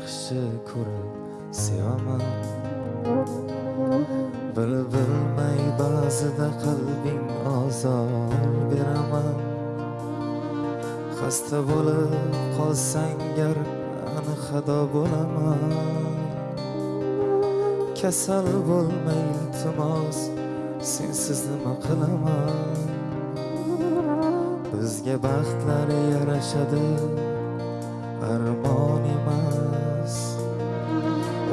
yaxshi ko'rib sevaman. Bil bilmay ba'zida qalbing ozor beraman. Xasta bo'lib qolsang gar ani xado bo'laman. Kasal bo'lmay iltimos sensiz nima qilaman? Bizga baxtlar yarashadi armon emas.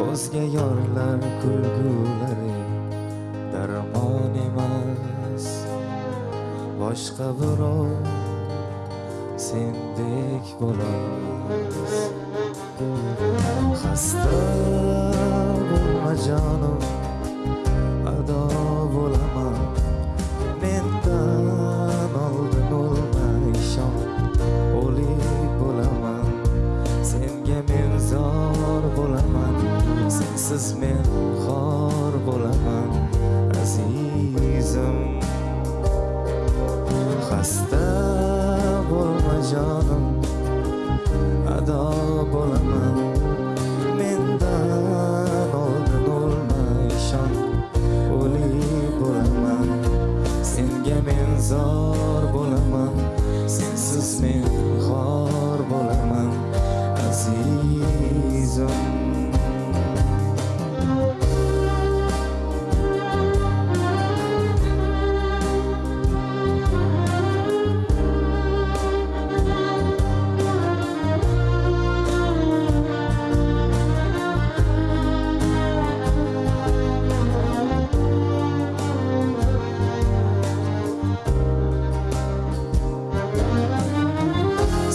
O'zga yorlar kulgulari darmon emas. Boshqa birov sendek bo'lolmas xasta bo'lma jonim. Sensiz men xor bo'laman azizim. Xasta bo'lma jonim ado bo'laman.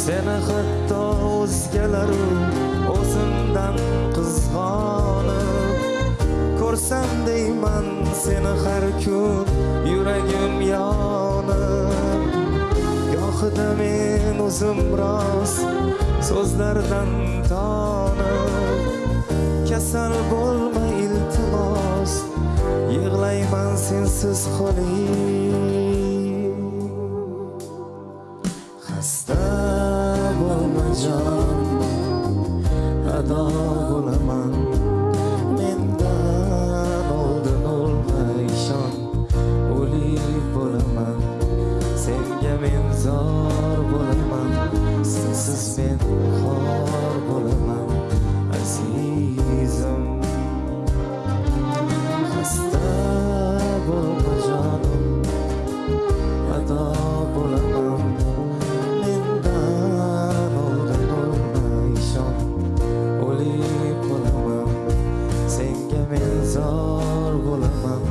Seni hatto o'zgalaru o'zimdan qizg'onib ko'rsam deyman seni har kun yuragim yonib. Gohida men o'zim rost so'zlardan tonib. Kasal bo'lma iltimos yig'layman sensiz qoling. Xasta bo'lma jon ado bo'laman mendan oldin o'lma ishon o'lik bo'laman senga men zor bo'laman sensiz men senga zor bo'laman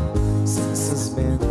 sensiz men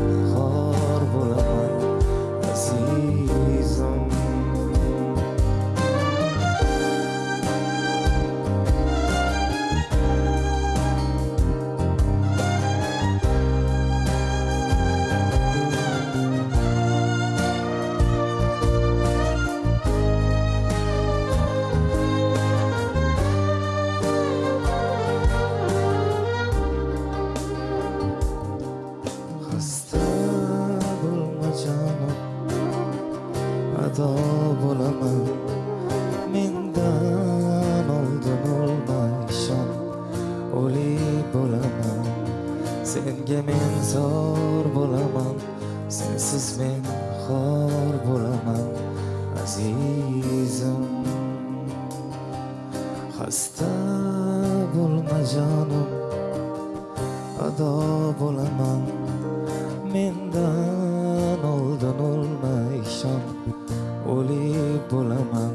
sensiz men xor bo'laman azizim. Xasta bo'lma jonim ado bo'laman mendan oldin o'lma ishon o'lik bo'laman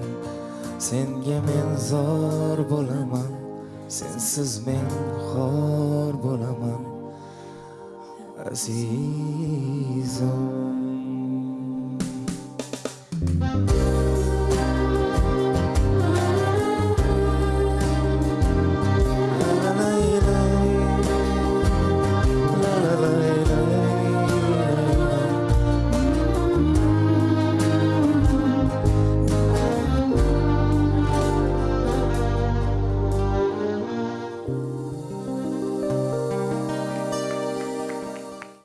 senga men zor bo'laman sensiz men xor bo'laman azizim